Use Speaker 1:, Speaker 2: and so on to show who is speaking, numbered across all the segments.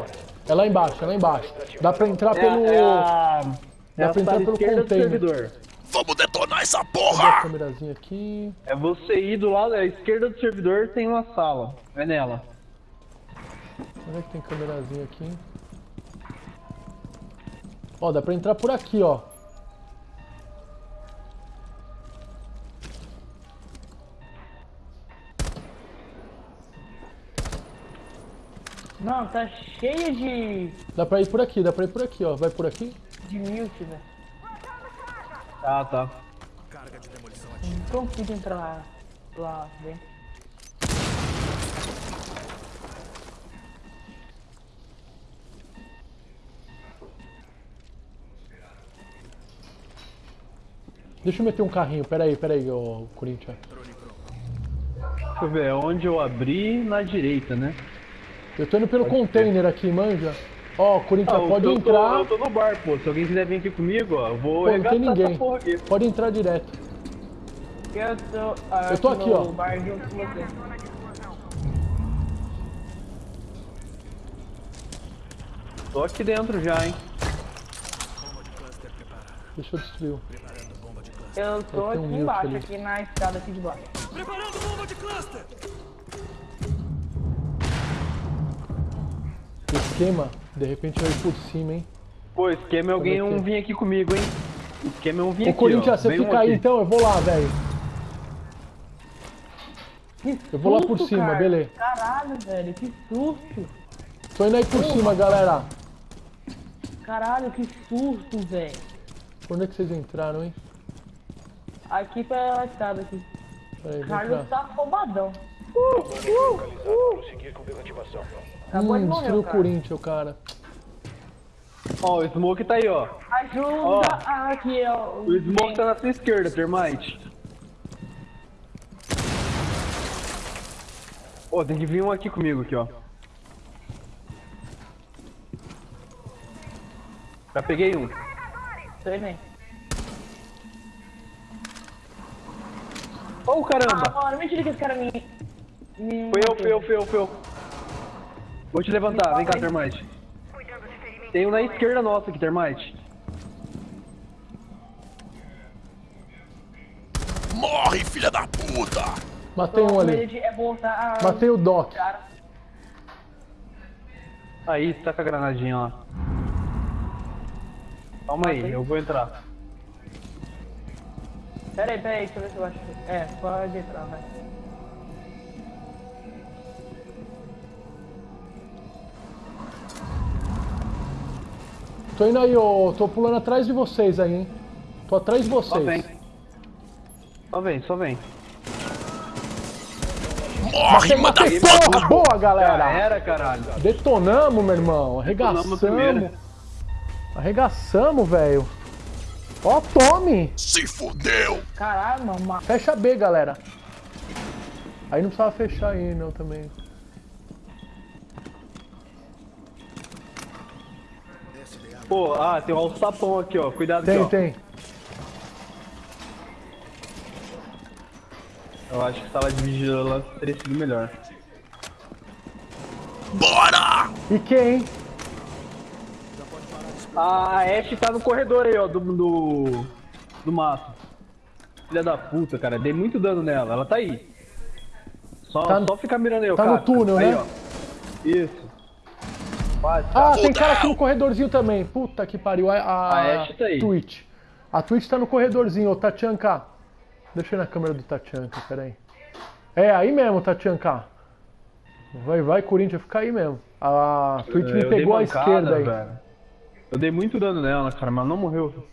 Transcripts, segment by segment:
Speaker 1: ó. É lá embaixo, é lá embaixo. Dá pra entrar
Speaker 2: É,
Speaker 1: pelo...
Speaker 2: é a, é
Speaker 1: Dá
Speaker 2: a
Speaker 1: pra entrar pelo container.
Speaker 3: Vamos detonar essa
Speaker 1: a
Speaker 3: porra!
Speaker 1: câmerazinha aqui?
Speaker 2: É você ir do lado, à esquerda do servidor tem uma sala. É nela.
Speaker 1: Onde é que tem câmerazinha aqui? Ó, dá pra entrar por aqui, ó.
Speaker 4: Não, tá cheio de,
Speaker 1: Dá pra ir por aqui, dá pra ir por aqui, ó. Vai por aqui?
Speaker 4: de mute, velho.
Speaker 2: Ah, tá.
Speaker 4: Não consigo entrar lá, lá dentro.
Speaker 1: Deixa eu meter um carrinho, pera aí, pera aí, ô Corinthians.
Speaker 2: Deixa eu ver, é onde eu abri na direita, né?
Speaker 1: Eu tô indo pelo container aqui, manja. Ó, Corinthians,
Speaker 2: Ah,
Speaker 1: pode
Speaker 2: eu
Speaker 1: entrar.
Speaker 2: Tô, eu tô no bar, pô. Se alguém quiser vir aqui comigo, ó, eu vou
Speaker 1: Pô, não tem ninguém.
Speaker 2: essa porra aqui.
Speaker 1: Pode entrar direto.
Speaker 4: Eu tô, ah,
Speaker 1: Eu tô aqui,
Speaker 4: no
Speaker 1: ó.
Speaker 4: bar junto com você.
Speaker 2: Tô aqui dentro já, hein?
Speaker 1: Deixa eu destruir.
Speaker 4: Eu tô aqui embaixo,
Speaker 1: ali.
Speaker 4: aqui na escada aqui de baixo.
Speaker 1: O esquema, de repente vai por cima, hein?
Speaker 2: Pô, esquema é alguém
Speaker 1: é que
Speaker 2: um
Speaker 1: é?
Speaker 2: vir aqui comigo, hein? Esquema é um vir
Speaker 1: Ô
Speaker 2: aqui,
Speaker 1: Corinthians,
Speaker 2: ó.
Speaker 1: você
Speaker 2: Vem um
Speaker 1: fica aí
Speaker 2: aqui.
Speaker 1: então, eu vou lá, velho. Eu vou lá por cima,
Speaker 4: cara.
Speaker 1: beleza.
Speaker 4: Caralho, velho, que susto.
Speaker 1: Tô indo aí por cima, galera.
Speaker 4: Caralho, que susto, velho.
Speaker 1: Por onde é que vocês entraram, hein?
Speaker 4: Aqui pela escada aqui.
Speaker 1: Aí,
Speaker 4: Carlos tá roubadão.
Speaker 3: Prosseguir com desativação.
Speaker 4: Acabou de
Speaker 1: Hum,
Speaker 4: morrer,
Speaker 1: destruiu o
Speaker 4: cara.
Speaker 1: Corinthians, cara.
Speaker 2: Ó, o Smoke tá aí, ó.
Speaker 4: Ajuda
Speaker 2: Ó.
Speaker 4: aqui, ó.
Speaker 2: O Smoke tá na sua esquerda, Termite. Ó, tem que vir um aqui comigo, aqui, ó. Já peguei um.
Speaker 4: Sei nem.
Speaker 2: Ô, caramba!
Speaker 4: Ah, mano, mentira que esse cara me...
Speaker 2: Foi eu, foi eu, foi eu, foi eu. Vou te levantar, vem cá, Termite. Tem um na esquerda nossa aqui, Termite.
Speaker 3: Morre, filha da puta!
Speaker 1: Matei um ali.
Speaker 4: É voltar a...
Speaker 1: Matei o Doc.
Speaker 2: Aí, tá com a granadinha lá. Calma aí, eu vou entrar.
Speaker 4: Pera aí, pera aí, deixa eu ver se eu acho. É, pode entrar, vai.
Speaker 1: Tô indo aí, ô. Tô pulando atrás de vocês aí, hein? Tô atrás de
Speaker 2: Só vem.
Speaker 1: vocês.
Speaker 2: Só vem, só vem.
Speaker 3: Morre,
Speaker 1: Matei, porra! Boa,
Speaker 2: Já
Speaker 1: galera!
Speaker 2: era, caralho.
Speaker 1: Detonamos, meu irmão.
Speaker 2: Detonamos a primeira.
Speaker 1: Arregaçamos. Arregaçamos, velho. Ó, tome!
Speaker 3: Se fudeu!
Speaker 4: Caralho, mano, ma-
Speaker 1: Fecha B, galera. Aí não precisava fechar aí, não, também.
Speaker 2: Pô, ah, tem um alçapão aqui, ó. Cuidado
Speaker 1: Tem,
Speaker 2: aqui, ó.
Speaker 1: tem.
Speaker 2: Eu acho que sala de vigilância teria sido melhor.
Speaker 3: Bora!
Speaker 1: E quem, hein?
Speaker 2: A Ashe tá no corredor aí, ó, do, do, do mato. Filha da puta, cara. Dei muito dano nela. Ela tá aí. Só,
Speaker 1: Tá no-
Speaker 2: só ficar mirando aí, ó.
Speaker 1: tá no
Speaker 2: Casca.
Speaker 1: túnel,
Speaker 2: aí,
Speaker 1: né?
Speaker 2: Ó. Isso. Quase,
Speaker 1: Ah, tem cara aqui no corredorzinho também. Puta que pariu. A, a,
Speaker 2: A tá aí.
Speaker 1: Twitch. A Twitch tá no corredorzinho, ô Tatianka. Deixa eu ir na câmera do Tatianka, peraí. É, aí mesmo, Tatianka. Vai, vai, Corinthians, fica aí mesmo. A Twitch me
Speaker 2: Eu dei
Speaker 1: pegou à esquerda aí.
Speaker 2: velho. Eu dei muito dano nela, cara, mas não morreu.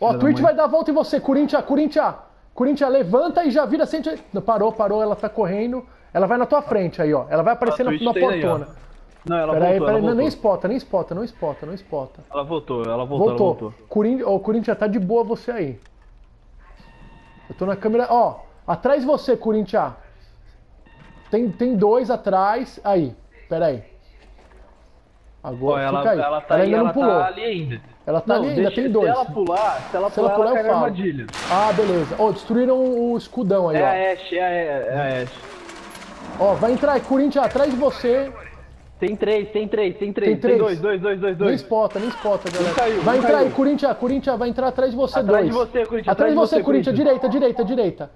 Speaker 1: Ó, a Twitch
Speaker 2: mãe.
Speaker 1: vai dar a volta em você, Corinthians, Corinthians. Corinthians, levanta e já vira 100. Não, Parou, parou, ela tá correndo. Ela vai na tua frente aí, ó. Ela vai aparecer
Speaker 2: A
Speaker 1: na, na
Speaker 2: tem aí,
Speaker 1: portona.
Speaker 2: Não, ela
Speaker 1: Peraí,
Speaker 2: voltou,
Speaker 1: peraí,
Speaker 2: ela
Speaker 1: não, nem
Speaker 2: voltou.
Speaker 1: espota, nem espota, não espota, não espota.
Speaker 2: Ela voltou, ela voltou, ela
Speaker 1: Voltou.
Speaker 2: voltou.
Speaker 1: Corin... Ô, Corinthians, tá de boa você aí. Eu tô na câmera. Ó, atrás de você, Corinthians. Tem, tem dois atrás. Aí, pera aí.
Speaker 2: Ó,
Speaker 1: Agora
Speaker 2: ela,
Speaker 1: fica aí.
Speaker 2: ela tá
Speaker 1: ela
Speaker 2: aí,
Speaker 1: ainda
Speaker 2: ela
Speaker 1: não pulou.
Speaker 2: tá ali ainda.
Speaker 1: Ela tá
Speaker 2: Não,
Speaker 1: ali ainda,
Speaker 2: deixa-
Speaker 1: tem dois.
Speaker 2: Se ela pular, se ela
Speaker 1: Se ela
Speaker 2: pular,
Speaker 1: pular,
Speaker 2: ela
Speaker 1: eu falo.
Speaker 2: armadilha.
Speaker 1: Ah, beleza. Ó, destruíram o escudão aí,
Speaker 2: É
Speaker 1: ó.
Speaker 2: a Ashe, é a, é a Ashe.
Speaker 1: Ó, vai entrar aí, Corinthians, atrás de você.
Speaker 2: Tem três, tem três, tem três.
Speaker 1: Tem
Speaker 2: Tem,
Speaker 1: três.
Speaker 2: dois, dois, dois, dois,
Speaker 1: Nem
Speaker 2: dois.
Speaker 1: nem spota, galera.
Speaker 2: caiu,
Speaker 1: vai
Speaker 2: não
Speaker 1: entrar aí,
Speaker 2: caiu.
Speaker 1: Corinthians, Corinthians, vai entrar atrás de você,
Speaker 2: Atrás
Speaker 1: dois.
Speaker 2: de você, Corinthians,
Speaker 1: Atrás de você, Corinthians, direita, direita, direita,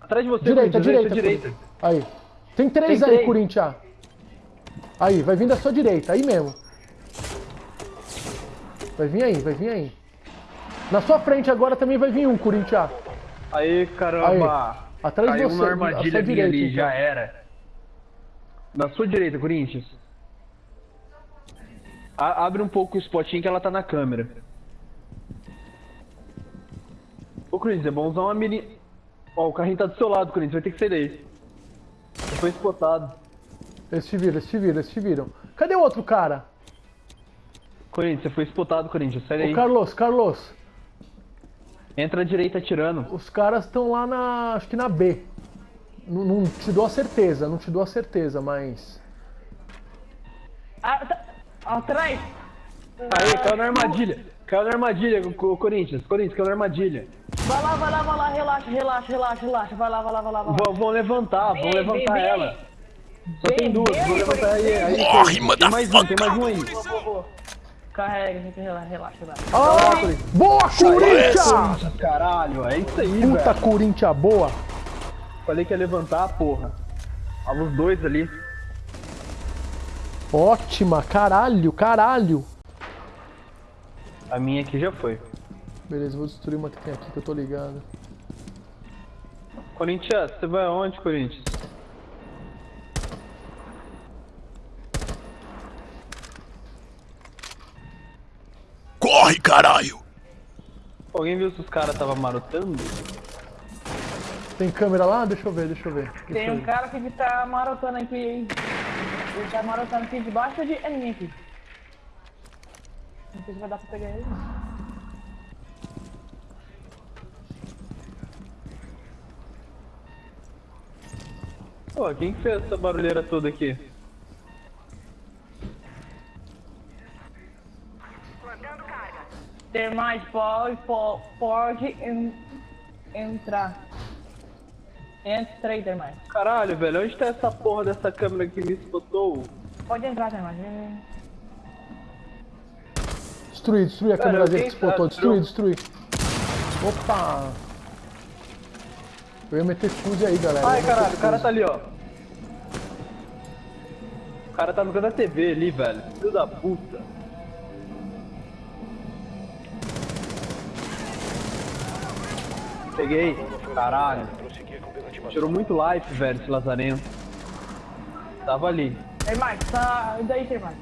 Speaker 2: Atrás de você,
Speaker 1: direita,
Speaker 2: Corinthians,
Speaker 1: direita,
Speaker 2: direita.
Speaker 1: Aí. Tem três
Speaker 2: Tem
Speaker 1: aí,
Speaker 2: três.
Speaker 1: Corinthians. Aí, vai vir da sua direita, aí mesmo. Vai vir aí, vai vir aí. Na sua frente agora também vai vir um, Corinthians.
Speaker 2: Aí, caramba.
Speaker 1: Aí. Atrás de
Speaker 2: Caiu
Speaker 1: você,
Speaker 2: uma
Speaker 1: à
Speaker 2: armadilha
Speaker 1: direita,
Speaker 2: ali,
Speaker 1: então.
Speaker 2: já era. Na sua direita, Corinthians. A- abre um pouco o spotinho que ela tá na câmera. Ô, Corinthians, é bom usar uma mini... Ó, o carrinho tá do seu lado, Corinthians, vai ter que sair daí. Você foi spotado.
Speaker 1: Eles te viram, eles te viram, eles te viram. Cadê o outro cara?
Speaker 2: Corinthians, você foi spotado, Corinthians, sai daí.
Speaker 1: Ô, Carlos, Carlos.
Speaker 2: Entra à direita atirando.
Speaker 1: Os caras estão lá na. Acho que na B. Não, não te dou a certeza, não te dou a certeza, mas.
Speaker 4: Ah, tá- Atrás.
Speaker 2: Aí, caiu na armadilha. Caiu na armadilha, o Corinthians. Corinthians, caiu na armadilha.
Speaker 4: Vai lá, vai lá, vai lá, relaxa, relaxa, relaxa, relaxa. Vai lá, vai lá, vai lá, vai lá.
Speaker 2: Vão, vão levantar, vão levantar
Speaker 4: vem,
Speaker 2: ela. Só
Speaker 4: Vem,
Speaker 2: tem duas, vou levantar aí. aí
Speaker 3: Morre,
Speaker 2: tem, tem mais um, tem mais um aí.
Speaker 4: Vou, vou, vou. Carrega, gente, relaxa, relaxa, relaxa.
Speaker 1: Ah, boa, Corinthians!
Speaker 2: Corinthians, caralho, é isso aí,
Speaker 1: Puta
Speaker 2: velho.
Speaker 1: Corinthians boa!
Speaker 2: Falei que ia levantar, porra. Tava os dois ali.
Speaker 1: Ótima, caralho, caralho!
Speaker 2: A minha aqui já foi.
Speaker 1: Beleza, vou destruir uma que tem aqui que eu tô ligado.
Speaker 2: Corinthians, você vai aonde, Corinthians?
Speaker 3: Corre, caralho!
Speaker 2: Alguém viu se os caras estavam marotando?
Speaker 1: Tem câmera lá? Deixa eu ver, deixa eu ver.
Speaker 4: Tem
Speaker 1: Isso
Speaker 4: um
Speaker 1: aí.
Speaker 4: cara que tá marotando aqui. Ele tá marotando aqui debaixo de mim aqui. Não sei se vai dar pra pegar ele.
Speaker 2: Pô, quem que fez essa barulheira toda aqui?
Speaker 4: Tem mais, pode, po- pode en- entrar. Entra aí, Termais.
Speaker 2: Caralho, velho, onde tá essa porra dessa câmera que me spotou?
Speaker 4: Pode entrar, Termais. Vem, vem.
Speaker 1: Destruir, destruir a
Speaker 2: Cara,
Speaker 1: câmerazinha
Speaker 2: alguém
Speaker 1: que explotou.
Speaker 2: tá-
Speaker 1: Destruir, destruir. Opa! Eu ia meter fuse aí, galera.
Speaker 2: Ai, caralho, o cara tá ali, ó. O cara tá no canto da TV ali, velho. Filho da puta. Peguei. Caralho. Tirou muito life, velho, esse lazarento. Tava ali.
Speaker 4: Termais, tá. Daí, Termais.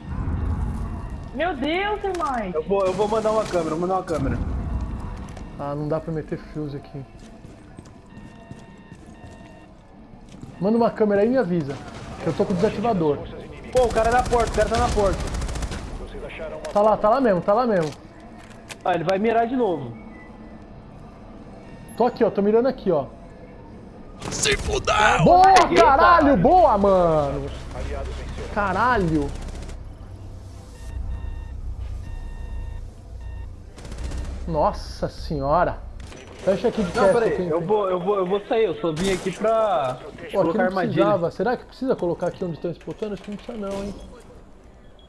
Speaker 4: Meu Deus, Termais.
Speaker 2: Eu vou, eu vou mandar uma câmera, vou mandar uma câmera.
Speaker 1: Ah, não dá pra meter fuse aqui. Manda uma câmera aí e me avisa. Que eu tô com o desativador.
Speaker 2: Pô, o cara é na porta, o cara tá na porta.
Speaker 1: Tá lá, tá lá mesmo, tá lá mesmo.
Speaker 2: Ah, ele vai mirar de novo.
Speaker 1: Tô aqui, ó, tô mirando aqui, ó.
Speaker 3: Se fudeu!
Speaker 1: Boa, caralho, boa, mano. Caralho. Nossa senhora. Fecha aqui de
Speaker 2: Não, peraí, eu vou, eu vou, eu vou sair, eu só vim aqui pra
Speaker 1: Pô, aqui
Speaker 2: colocar
Speaker 1: não
Speaker 2: armadilha.
Speaker 1: precisava. Será que precisa colocar aqui onde estão explotando? Acho que não precisa não, hein.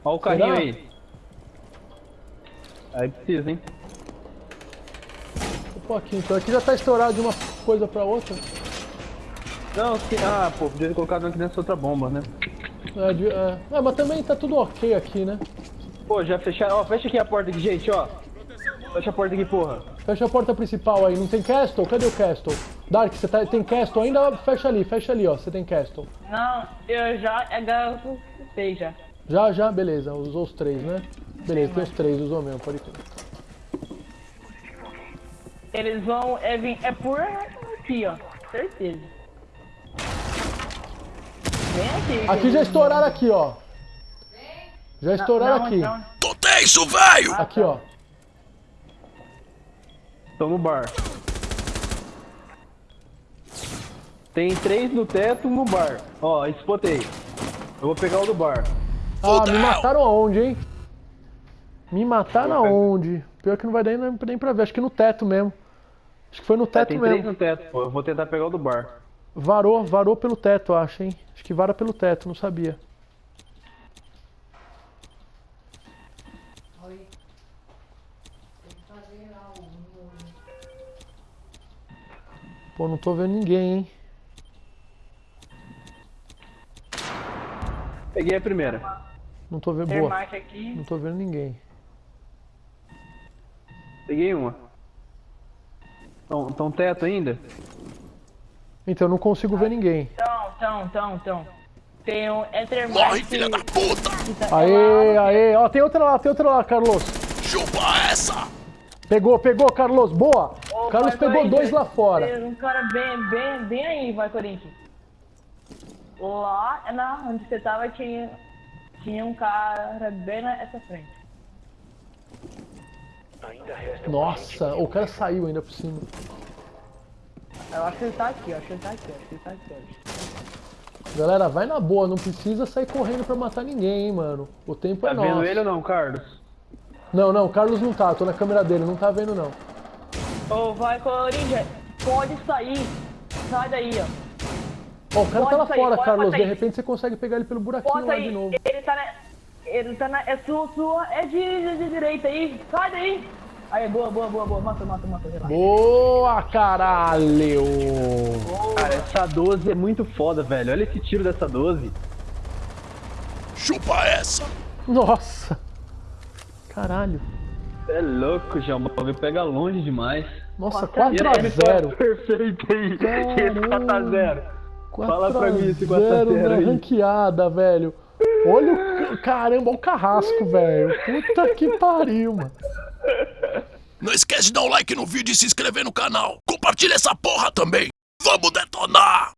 Speaker 2: Olha o carrinho
Speaker 1: Será?
Speaker 2: aí. Aí precisa, hein?
Speaker 1: Aqui então. Aqui já tá estourado de uma coisa pra outra.
Speaker 2: Não, se... ah, pô, podia ter colocado aqui nessa outra bomba, né?
Speaker 1: É, de- é. É, mas também tá tudo ok aqui, né?
Speaker 2: Pô, já fecharam. Ó, fecha aqui a porta aqui, gente, ó. Fecha a porta aqui, porra.
Speaker 1: Fecha a porta principal aí. Não tem castle? Cadê o castle? Dark, você tá, tem castle ainda? Fecha ali, fecha ali, ó. Você tem castle.
Speaker 4: Não, eu já é garantei já.
Speaker 1: Já, já, beleza. Usou os três, né? Beleza, tem os três, usou mesmo, pode crer.
Speaker 4: Eles vão. É, vir, é por aqui, ó. Certeza. Vem aqui.
Speaker 1: Aqui já estouraram aqui, ó. Já estouraram
Speaker 4: Não,
Speaker 1: aqui.
Speaker 4: não.
Speaker 3: Tô tenso, velho!
Speaker 1: Aqui, ó.
Speaker 2: Tô no bar. Tem três no teto, um no bar. Ó, spotei. Eu vou pegar o do bar.
Speaker 1: Ah, me mataram aonde, hein? Me mataram aonde? Pior que não vai dar nem, nem pra ver. Acho que no teto mesmo. Acho que foi no
Speaker 2: É,
Speaker 1: teto
Speaker 2: tem três
Speaker 1: mesmo.
Speaker 2: no teto, pô. Eu vou tentar pegar o do bar.
Speaker 1: Varou, varou pelo teto, acho, hein? Acho que vara pelo teto, não sabia. Pô, não tô vendo ninguém, hein?
Speaker 2: Peguei a primeira.
Speaker 1: Não tô vendo. Boa. Não tô vendo ninguém.
Speaker 2: Peguei uma. Tão, tão teto ainda?
Speaker 1: Então, eu não consigo ver ninguém.
Speaker 4: Então, então, então, então. Tem um Ethermite.
Speaker 3: Corre, filha da puta!
Speaker 4: que tá
Speaker 1: Aê,
Speaker 4: lá.
Speaker 1: aê. Ó, tem outra lá, tem outra lá, Carlos.
Speaker 3: Chupa essa!
Speaker 1: Pegou, pegou, Carlos. Boa.
Speaker 4: Ô,
Speaker 1: Carlos
Speaker 4: vai,
Speaker 1: pegou dois lá fora.
Speaker 4: Tem um cara bem, bem, bem aí, vai, Corinthians. Lá na onde você tava tinha, tinha um cara bem nessa frente.
Speaker 1: Nossa, o cara saiu ainda por cima.
Speaker 4: Eu acho que ele tá aqui, eu acho que ele tá aqui, eu acho que ele tá aqui.
Speaker 1: Galera, vai na boa, não precisa sair correndo pra matar ninguém, hein, mano. O tempo
Speaker 2: Tá
Speaker 1: é nosso.
Speaker 2: vendo ele ou não, Carlos?
Speaker 1: Não, não, o Carlos não tá, tô na câmera dele, não tá vendo não.
Speaker 4: Ô, vai, Corinthians, pode sair. Sai daí, ó.
Speaker 1: Ó, o cara
Speaker 4: Pode
Speaker 1: tá lá
Speaker 4: sair,
Speaker 1: fora, Carlos, de repente você consegue pegar ele pelo buraquinho
Speaker 4: Pode
Speaker 1: lá
Speaker 4: sair.
Speaker 1: de novo.
Speaker 4: Ele tá na. Ele tá na. É sua, sua. É de, de, de direita aí. Sai daí. Aí, boa, boa, boa, boa. Mata, mata, mata. Relaxa.
Speaker 1: Boa, caralho!
Speaker 2: Cara, essa 12 é muito foda, velho. Olha esse tiro dessa 12.
Speaker 3: Chupa essa!
Speaker 1: Nossa! Caralho.
Speaker 2: É louco, João. O bagulho pega longe demais.
Speaker 1: Nossa,
Speaker 4: Quatro a
Speaker 1: 4x0.
Speaker 2: Perfeito aí. Esse
Speaker 1: Caramba.
Speaker 2: 4x0. Fala pra mim esse 4 a
Speaker 1: 4x0
Speaker 2: 0
Speaker 1: na
Speaker 2: aí.
Speaker 1: ranqueada, velho. Olha o. ca- Caramba, olha o carrasco, velho. Puta que pariu, mano.
Speaker 3: Não esquece de dar um like no vídeo e se inscrever no canal. Compartilha essa porra também. Vamos detonar!